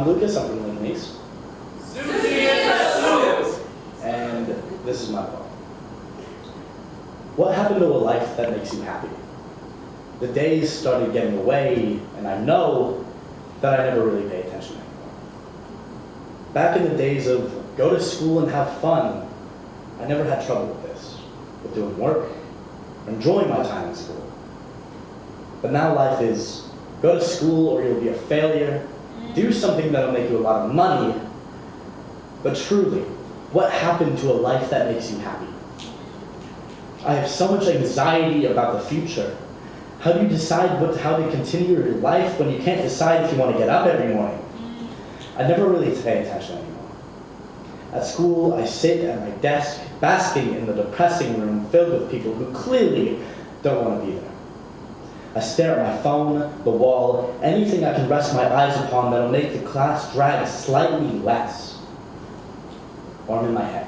I'm Lucas, I'm from Lincoln East. And this is my poem. What happened to a life that makes you happy? The days started getting away, and I know that I never really pay attention anymore. Back in the days of go to school and have fun, I never had trouble with this, with doing work, enjoying my time in school. But now life is go to school or you'll be a failure, do something that'll make you a lot of money, but truly, what happened to a life that makes you happy? I have so much anxiety about the future. How do you decide what, how to continue your life when you can't decide if you want to get up every morning? I never really pay attention anymore. At school, I sit at my desk, basking in the depressing room filled with people who clearly don't want to be there. I stare at my phone, the wall, anything I can rest my eyes upon that'll make the class drag slightly less. Or I'm in my head.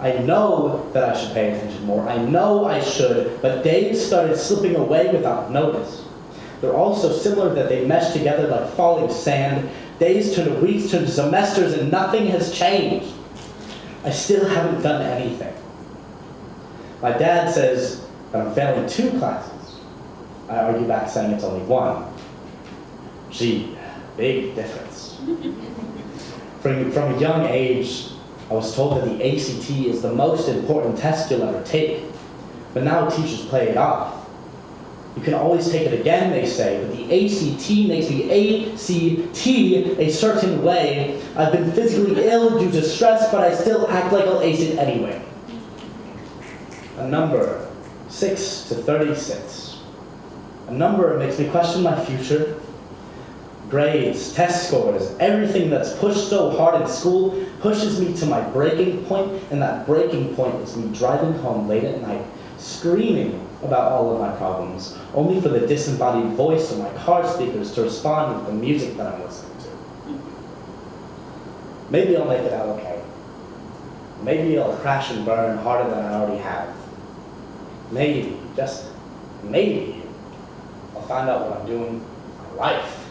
I know that I should pay attention more. I know I should, but days started slipping away without notice. They're all so similar that they mesh together like falling sand. Days turn to weeks, turn to semesters, and nothing has changed. I still haven't done anything. My dad says that I'm failing two classes. I argue back saying it's only one. Gee, big difference. From, from a young age, I was told that the ACT is the most important test you'll ever take. But now teachers play it off. You can always take it again, they say, but the ACT makes the ACT a certain way. I've been physically ill due to stress, but I still act like I'll ace it anyway. A number, 6 to 36. Number makes me question my future. Grades, test scores, everything that's pushed so hard in school pushes me to my breaking point, and that breaking point is me driving home late at night, screaming about all of my problems, only for the disembodied voice of my car speakers to respond with the music that I'm listening to. Maybe I'll make it out okay. Maybe I'll crash and burn harder than I already have. Maybe, just maybe, find out what I'm doing in my life.